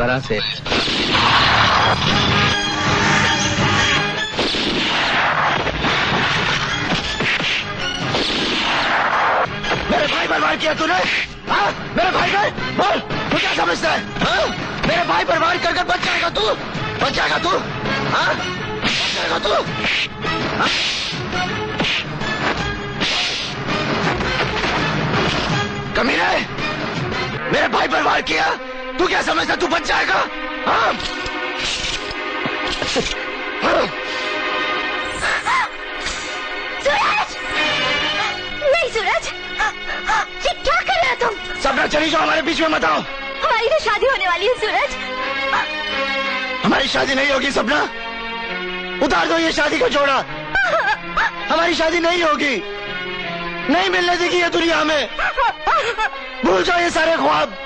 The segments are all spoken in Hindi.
तरह से मेरे भाई वार किया तूने? हाँ? मेरे भाई पर बोल तू क्या समझता है? हाँ? मेरे भाई वार कर बच जाएगा तू। बच जाएगा तू। हाँ? बच जाएगा तू। हाँ? कमीने, मेरे भाई वार किया। तू क्या समझता तू बच जाएगा? हाँ? हाँ? सूरज! नहीं सूरज! ये क्या कर रहे हो तुम? सपना चली जाओ हमारे बीच में मत आओ। हमारी तो शादी होने वाली है सूरज। हमारी शादी नहीं होगी सपना। उतार दो ये शादी को जोड़ा। हमारी शादी नहीं होगी। नहीं मिलने देगी ये दुनिया में भूल जाओ ये सारे ख्वाब।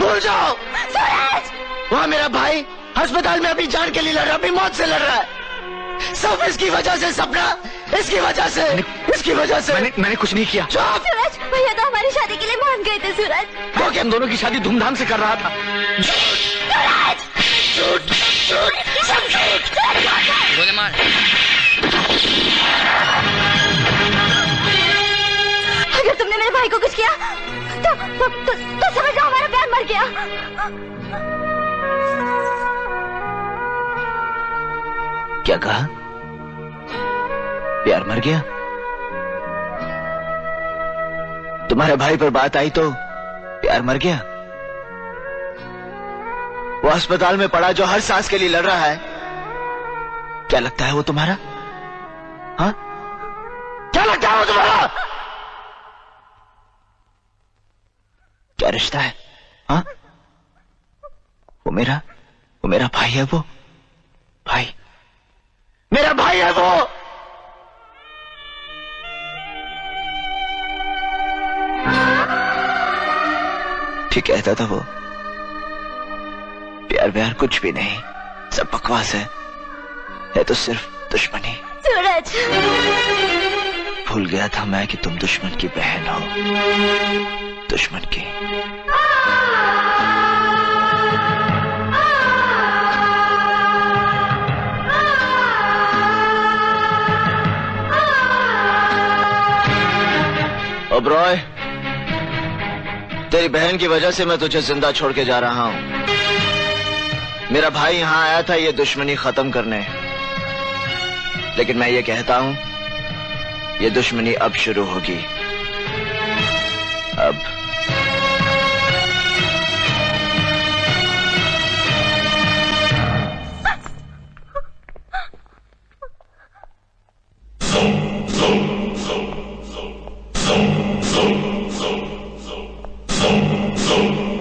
भूल जाओ। सूरज वहाँ मेरा भाई अस्पताल में अभी जान के लिए लड़ रहा अभी मौत से लड़ रहा है। सब इसकी वजह से सपना इसकी वजह से इसकी वजह से। मैंने मैंने कुछ नहीं किया। सूरज भैया तो हमारी शादी के लिए मान गए थे सूरज वो कि हम दोनों की शादी धूमधाम से कर रहा था। सूरज झूठ झूठ सब झूठ। अगर तुमने मेरे भाई को कुछ किया तो तो, तो, तो समझ गया। क्या कहा? प्यार मर गया? तुम्हारे भाई पर बात आई तो प्यार मर गया? वो अस्पताल में पड़ा जो हर सांस के लिए लड़ रहा है। क्या लगता है वो तुम्हारा? हाँ? क्या लगता है वो तुम्हारा? क्या रिश्ता है? हाँ? वो मेरा वो मेरा भाई है वो। भाई। मेरा भाई है वो! ठीक कहता था वो। प्यार व्यार कुछ भी नहीं। सब बकवास है। है तो सिर्फ़ दुश्मनी। सूरज। भूल गया था मैं कि तुम दुश्मन की बहन हो। दुश्मन की। ओब्रॉय तेरी बहन की वजह से मैं तुझे ज़िंदा छोड़ के जा रहा हूँ। मेरा भाई यहाँ आया था, ये दुश्मनी खत्म करने। लेकिन मैं ये कहता हूँ, ये दुश्मनी अब शुरू होगी। अब 咚咚